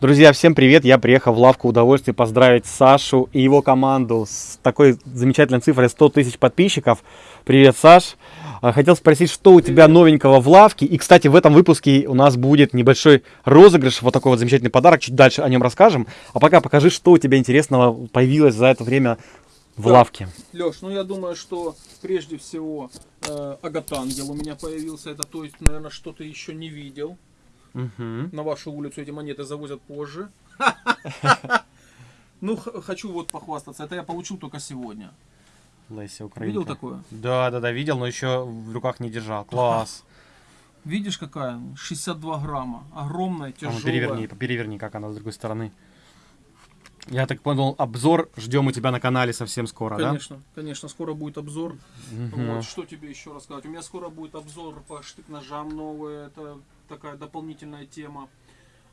Друзья, всем привет! Я приехал в лавку удовольствия поздравить Сашу и его команду с такой замечательной цифрой 100 тысяч подписчиков. Привет, Саш! А, хотел спросить, что у тебя новенького в лавке. И, кстати, в этом выпуске у нас будет небольшой розыгрыш, вот такой вот замечательный подарок. Чуть дальше о нем расскажем. А пока покажи, что у тебя интересного появилось за это время в Так, лавке. Леш, ну я думаю, что прежде всего э, агатангел у меня появился. Это, то есть, наверное, что-то еще не видел. Мгм. На вашу улицу эти монеты завозят позже. Ну, хочу вот похвастаться. Это я получил только сегодня. Леся Украинка. Видел такое? Да, да, да, видел, но еще в руках не держал. Класс. Видишь, какая? 62 грамма. Огромная, А ну, тяжелая. переверни, переверни, как она с другой стороны. Я так понял, обзор ждем у тебя на канале совсем скоро, Конечно, конечно, скоро будет обзор. да? Мгм. Вот, что тебе еще рассказать? У меня скоро будет обзор по штык-ножам новые. Это такая дополнительная тема.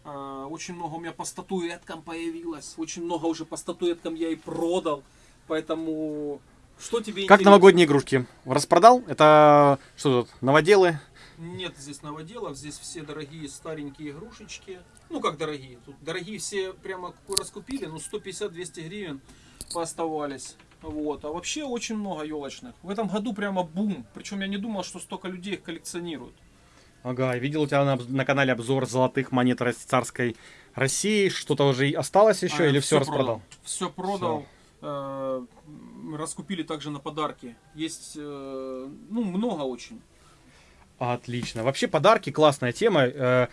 А, Очень много у меня по статуэткам появилось. Очень много уже по статуэткам я и продал. Поэтому что тебе Как интересно? новогодние игрушки? Распродал? Это что тут, новоделы? Нет здесь новоделов, здесь все дорогие старенькие игрушечки. Ну как дорогие? Тут дорогие все прямо раскупили, ну 150-200 гривен пооставались. Вот. А вообще очень много елочных. В этом году прямо бум. Причем я не думал, что столько людей их коллекционируют. Ага, я видел у тебя на, на канале обзор золотых монет царской России. Что-то уже осталось еще А, или все распродал? Все продал. Э, м, раскупили также на подарки. Есть, э, ну, много очень. Отлично. Вообще подарки классная тема. Э,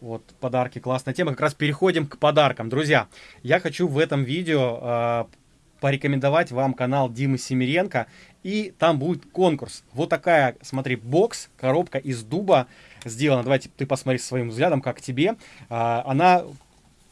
вот, подарки классная тема. Как раз переходим к подаркам. Друзья, я хочу в этом видео э, порекомендовать вам канал Димы Семиренко. И там будет конкурс. Вот такая, смотри, бокс, коробка из дуба сделана. Давайте ты посмотри своим взглядом, как тебе. А, она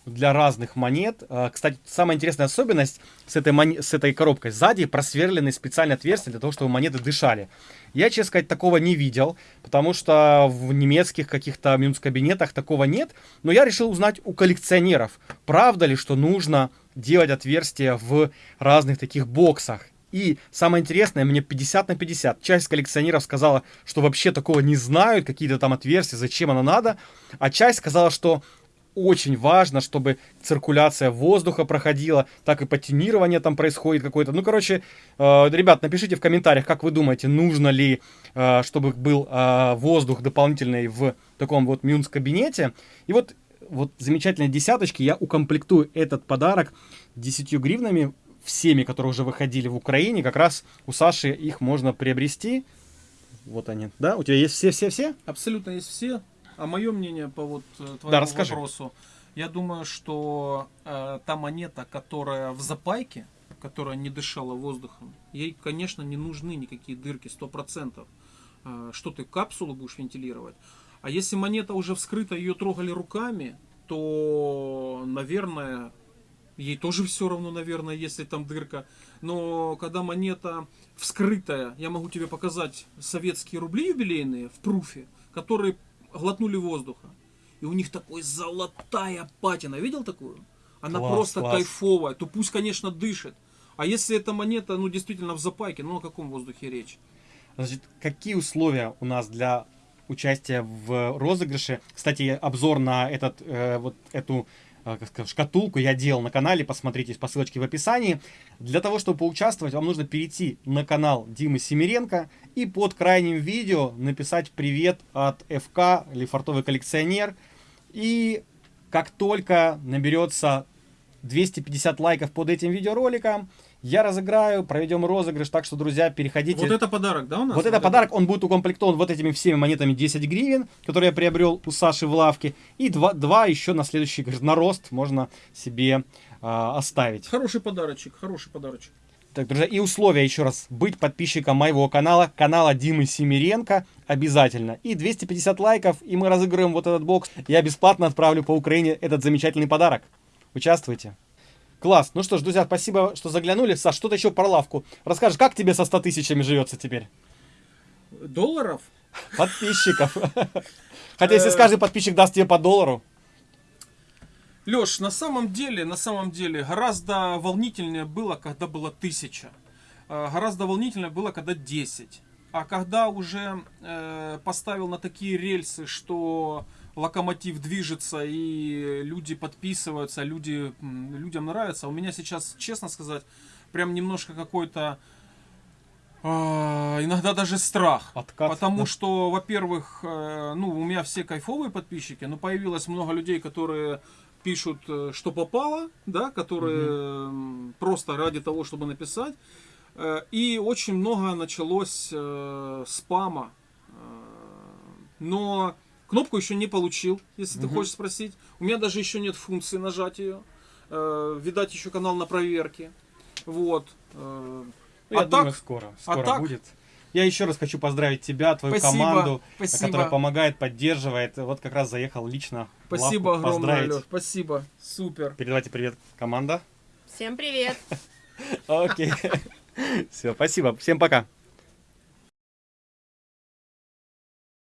для разных монет. А, Кстати, самая интересная особенность с этой, моне- с этой коробкой. Сзади просверлены специальные отверстия для того, чтобы монеты дышали. Я, честно сказать, такого не видел, потому что в немецких каких-то мюнц-кабинетах такого нет. Но я решил узнать у коллекционеров, правда ли, что нужно делать отверстия в разных таких боксах. И самое интересное, мне 50 на 50. Часть коллекционеров сказала, что вообще такого не знают, какие-то там отверстия, зачем оно надо. А часть сказала, что очень важно, чтобы циркуляция воздуха проходила, так и патинирование там происходит какое-то. Ну, короче, э, ребят, напишите в комментариях, как вы думаете, нужно ли, э, чтобы был э, воздух дополнительный в таком вот мюнс-кабинете. И вот, вот замечательные десяточки, я укомплектую этот подарок 10 гривнами, всеми, которые уже выходили в Украине, как раз у Саши их можно приобрести. Вот они, да? У тебя есть все-все-все? Абсолютно есть все. А мое мнение по вот э, твоему Да, расскажи. вопросу. Я думаю, что э, та монета, которая в запайке, которая не дышала воздухом, ей, конечно, не нужны никакие дырки, 100%. Э, что ты, капсулу будешь вентилировать? А если монета уже вскрыта, ее трогали руками, то, наверное, ей тоже все равно, наверное, если там дырка. Но когда монета вскрытая, я могу тебе показать советские рубли юбилейные в пруфе, которые глотнули воздуха. И у них такой золотая патина. Видел такую? Она Класс, просто класс. кайфовая. То пусть, конечно, дышит. А если эта монета, ну, действительно в запайке, ну, о каком воздухе речь? Значит, какие условия у нас для участия в розыгрыше? Кстати, обзор на этот, э, вот эту сказать, шкатулку я делал на канале, посмотрите по ссылочке в описании. Для того, чтобы поучаствовать, вам нужно перейти на канал Димы Семиренко и под крайним видео написать «Привет от ФК» или «Фартовый коллекционер». И как только наберется 250 лайков под этим видеороликом, я разыграю, проведем розыгрыш. Так что, друзья, переходите. Вот это подарок, да, у нас? Вот это подарок, он будет укомплектован вот этими всеми монетами 10 гривен, которые я приобрел у Саши в лавке. И два, два еще на следующий, на рост можно себе а, оставить. Хороший подарочек, хороший подарочек. Так, друзья, и условия еще раз. Быть подписчиком моего канала, канала Димы Семиренко обязательно. И 250 лайков, и мы разыграем вот этот бокс. Я бесплатно отправлю по Украине этот замечательный подарок. Участвуйте. Класс. Ну что ж, друзья, спасибо, что заглянули. Саш, что-то еще про лавку. Расскажешь, как тебе со 100 тысячами живется теперь? Долларов? Подписчиков. Хотя, если каждый подписчик даст тебе по доллару. Леш, на самом деле, на самом деле, гораздо волнительнее было, когда было тысяча. Э, Гораздо волнительнее было, когда 10. А когда уже э, поставил на такие рельсы, что локомотив движется и люди подписываются, люди, людям нравится. У меня сейчас, честно сказать, прям немножко какой-то а, иногда даже страх. Откат, Потому да. что, во-первых, э, ну, у меня все кайфовые подписчики, но появилось много людей, которые пишут, э, что попало, да, которые м, просто ради того, чтобы написать. Э, И очень много началось спама. Но кнопку еще не получил, если ты Мгм. хочешь спросить. У меня даже еще нет функции нажать ее. Э, Видать, еще канал на проверке. Вот. Э, Ну, я а думаю, так- скоро. а Скоро так- будет. Я еще раз хочу поздравить тебя, твою Спасибо, команду, спасибо. которая помогает, поддерживает. Вот как раз заехал лично. Спасибо лавку огромное, поздравить. Лёш. Спасибо. Супер. Передавайте привет, команда. Всем привет! Окей. Все, спасибо. Всем пока.